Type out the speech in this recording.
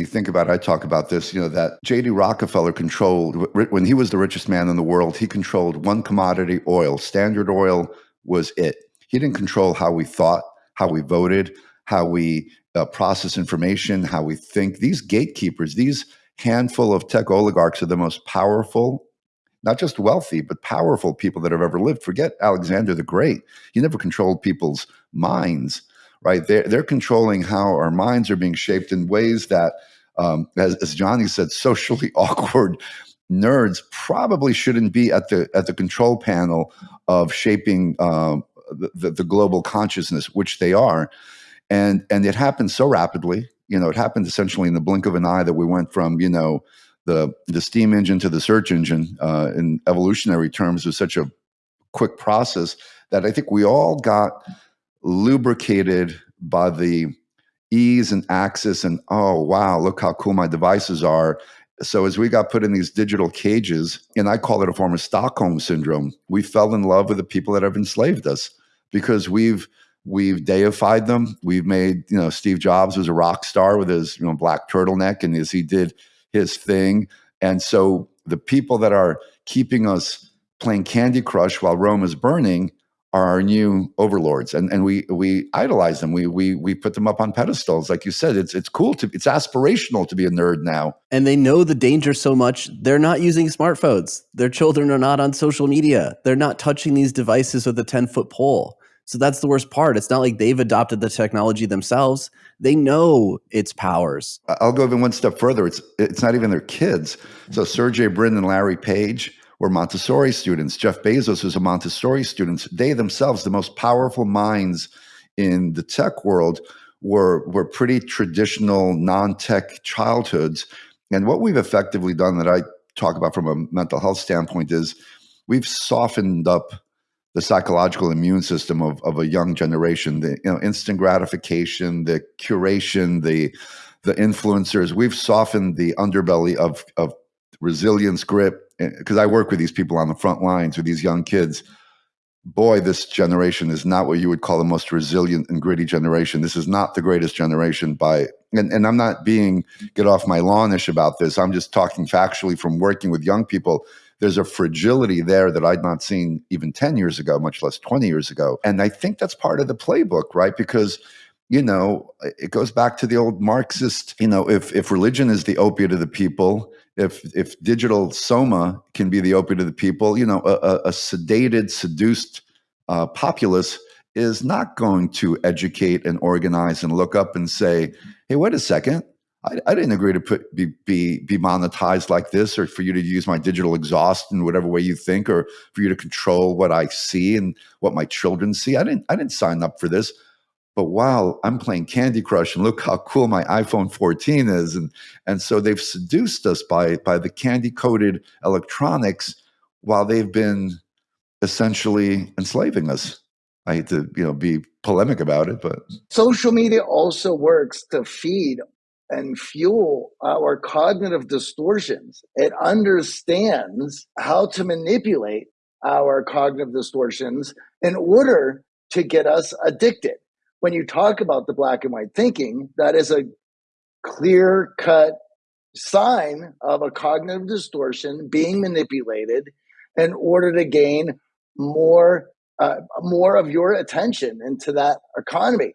you think about it, I talk about this, you know, that J.D. Rockefeller controlled, when he was the richest man in the world, he controlled one commodity, oil. Standard oil was it. He didn't control how we thought, how we voted, how we uh, process information, how we think. These gatekeepers, these handful of tech oligarchs are the most powerful, not just wealthy, but powerful people that have ever lived. Forget Alexander the Great. He never controlled people's minds, right? They're, they're controlling how our minds are being shaped in ways that, um, as, as Johnny said, socially awkward nerds probably shouldn't be at the at the control panel of shaping um, the, the, global consciousness, which they are. And and it happened so rapidly you know it happened essentially in the blink of an eye that we went from you know the the steam engine to the search engine uh, in evolutionary terms was such a quick process that i think we all got lubricated by the ease and access and oh wow look how cool my devices are so as we got put in these digital cages and i call it a form of stockholm syndrome we fell in love with the people that have enslaved us because we've We've deified them. We've made, you know, Steve Jobs was a rock star with his, you know, black turtleneck and as he did his thing. And so the people that are keeping us playing Candy Crush while Rome is burning are our new overlords. And and we we idolize them. We we we put them up on pedestals. Like you said, it's it's cool to it's aspirational to be a nerd now. And they know the danger so much, they're not using smartphones. Their children are not on social media. They're not touching these devices with a 10-foot pole. So that's the worst part. It's not like they've adopted the technology themselves. They know its powers. I'll go even one step further. It's it's not even their kids. So Sergey Brin and Larry Page were Montessori students. Jeff Bezos was a Montessori student. They themselves, the most powerful minds in the tech world, were were pretty traditional non-tech childhoods. And what we've effectively done that I talk about from a mental health standpoint is we've softened up the psychological immune system of, of a young generation, the you know, instant gratification, the curation, the the influencers. We've softened the underbelly of of resilience, grit. Because I work with these people on the front lines with these young kids. Boy, this generation is not what you would call the most resilient and gritty generation. This is not the greatest generation by and, and I'm not being get off my lawnish about this. I'm just talking factually from working with young people there's a fragility there that I'd not seen even 10 years ago, much less 20 years ago. And I think that's part of the playbook, right? Because you know, it goes back to the old Marxist, you know, if if religion is the opiate of the people, if if digital soma can be the opiate of the people, you know, a, a sedated, seduced uh, populace is not going to educate and organize and look up and say, hey, wait a second, I, I, didn't agree to put be, be be monetized like this, or for you to use my digital exhaust in whatever way you think, or for you to control what I see and what my children see. I didn't I didn't sign up for this. But wow, I'm playing Candy Crush, and look how cool my iPhone 14 is, and and so they've seduced us by by the candy coated electronics, while they've been essentially enslaving us. I hate to you know be polemic about it, but social media also works to feed and fuel our cognitive distortions. It understands how to manipulate our cognitive distortions in order to get us addicted. When you talk about the black and white thinking, that is a clear cut sign of a cognitive distortion being manipulated in order to gain more uh, more of your attention into that economy.